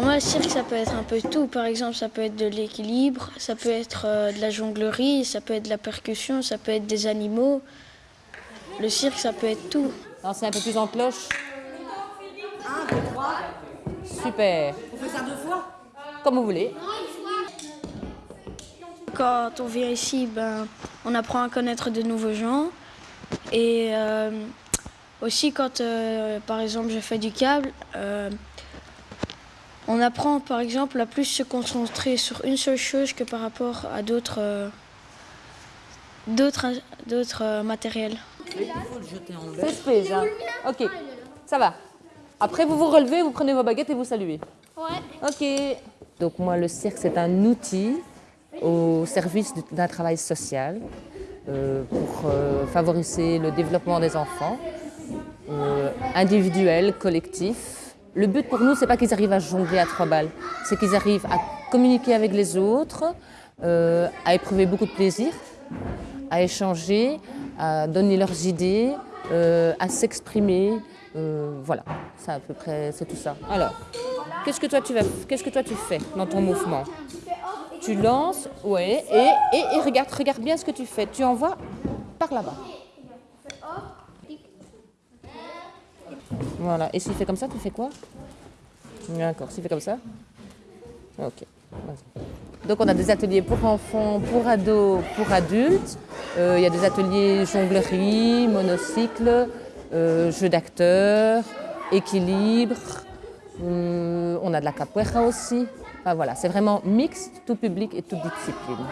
moi, le cirque, ça peut être un peu tout. Par exemple, ça peut être de l'équilibre, ça peut être euh, de la jonglerie, ça peut être de la percussion, ça peut être des animaux. Le cirque, ça peut être tout. Non, c'est un peu plus en cloche. Un, deux, trois. Super. On fait ça deux fois Comme vous voulez. Quand on vient ici, ben, on apprend à connaître de nouveaux gens. Et euh, aussi, quand, euh, par exemple, je fais du câble, euh, on apprend, par exemple, à plus se concentrer sur une seule chose que par rapport à d'autres d'autres matériels. C'est spécial. Hein. Ok, ça va. Après, vous vous relevez, vous prenez vos baguettes et vous saluez. Ouais. Ok. Donc moi, le cirque, c'est un outil au service d'un travail social euh, pour euh, favoriser le développement des enfants, euh, individuel, collectif. Le but pour nous, c'est pas qu'ils arrivent à jongler à trois balles, c'est qu'ils arrivent à communiquer avec les autres, à éprouver beaucoup de plaisir, à échanger, à donner leurs idées, à s'exprimer. voilà, c'est à peu près, c'est tout ça. Alors, qu'est-ce que toi tu fais dans ton mouvement? Tu lances, ouais, et, regarde bien ce que tu fais. Tu envoies par là-bas. Voilà, et s'il fait comme ça, tu fais quoi? D'accord, s'il fait comme ça Ok, donc on a des ateliers pour enfants, pour ados, pour adultes. Euh, il y a des ateliers jonglerie, monocycle, euh, jeu d'acteurs, équilibre. Euh, on a de la capoeira aussi. Enfin voilà, c'est vraiment mixte, tout public et toute discipline.